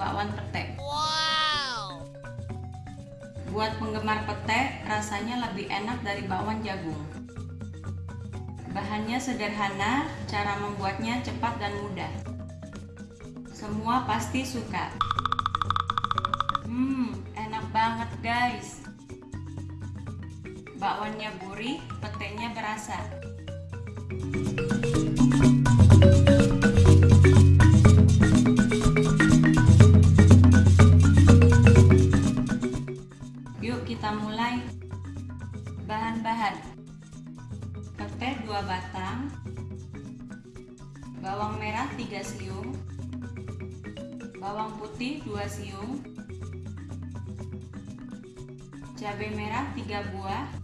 bakwan pete Wow. Buat penggemar pete rasanya lebih enak dari bakwan jagung. Bahannya sederhana, cara membuatnya cepat dan mudah. Semua pasti suka. Hmm, enak banget guys. Bakwannya gurih, petenya berasa. Kita mulai. Bahan-bahan. Pete 2 batang. Bawang merah 3 siung. Bawang putih 2 siung. Cabai merah 3 buah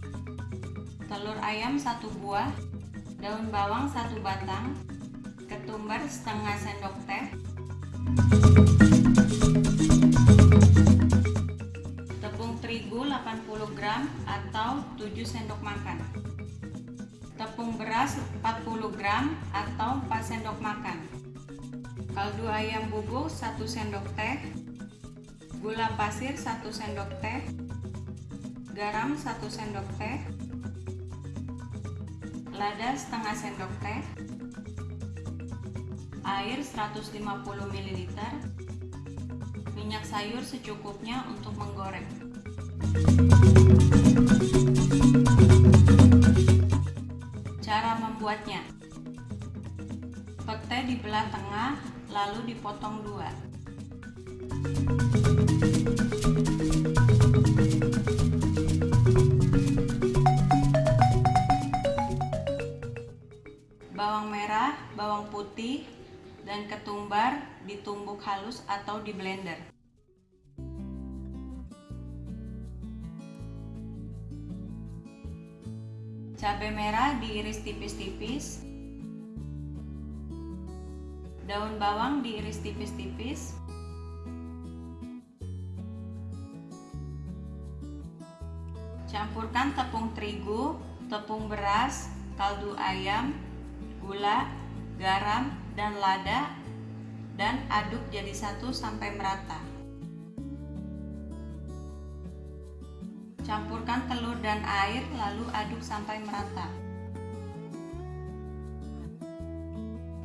telur ayam satu buah, daun bawang satu batang, ketumbar setengah sendok teh, 80 gram atau 7 sendok makan, tepung beras 40 gram atau 4 sendok makan, kaldu ayam bubuk 1 sendok teh, gula pasir 1 sendok teh, garam 1 sendok teh, lada setengah sendok teh, air 150 ml, minyak sayur secukupnya untuk menggoreng. Cara membuatnya Pete dibelah tengah, lalu dipotong dua. bawang merah, bawang putih, dan ketumbar ditumbuk halus atau di blender. Cabai merah diiris tipis-tipis. Daun bawang diiris tipis-tipis. Campurkan tepung terigu, tepung beras, kaldu ayam, gula, garam, dan lada dan aduk jadi satu sampai merata. Campurkan telur dan air lalu aduk sampai merata.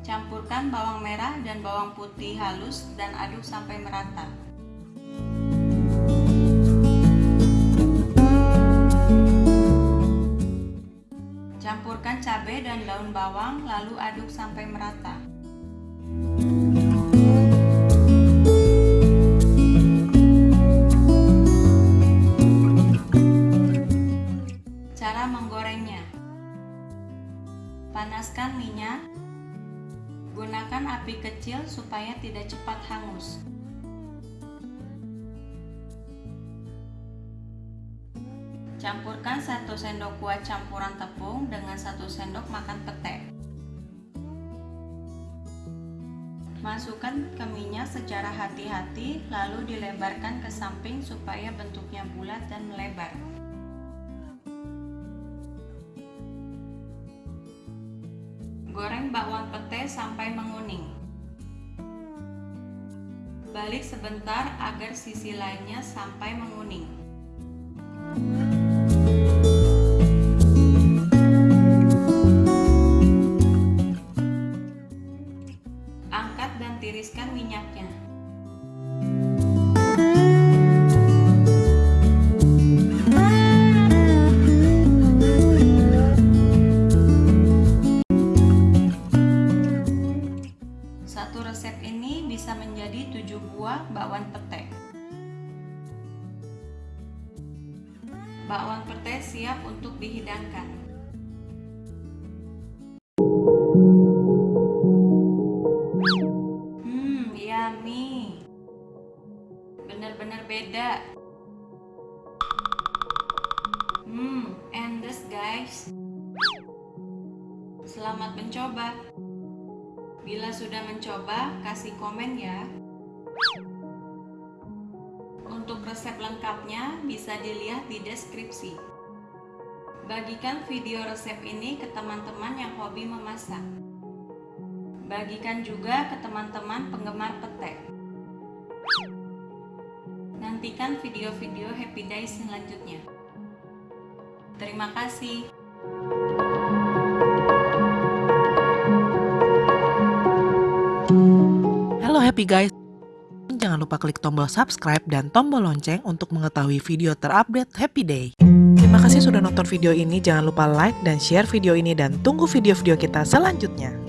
Campurkan bawang merah dan bawang putih halus dan aduk sampai merata. Campurkan cabai dan daun bawang lalu aduk sampai merata. Api kecil supaya tidak cepat hangus Campurkan 1 sendok kuah campuran tepung dengan 1 sendok makan pete. Masukkan ke minyak secara hati-hati lalu dilebarkan ke samping supaya bentuknya bulat dan melebar. Goreng bakwan pete sampai menguning. Balik sebentar agar sisi lainnya sampai menguning. Angkat dan tiriskan minyaknya. Bakwan pete siap untuk dihidangkan. Hmm, yummy. Benar-benar beda. Hmm, endes guys. Selamat mencoba. Bila sudah mencoba, kasih komen ya. Untuk resep lengkapnya bisa dilihat di deskripsi. Bagikan video resep ini ke teman-teman yang hobi memasak. Bagikan juga ke teman-teman penggemar petek. Nantikan video-video Happy Day selanjutnya. Terima kasih. Halo happy guys. Jangan lupa klik tombol subscribe dan tombol lonceng untuk mengetahui video terupdate Happy Day. Terima kasih sudah nonton video ini. Jangan lupa like dan share video ini dan tunggu video-video kita selanjutnya.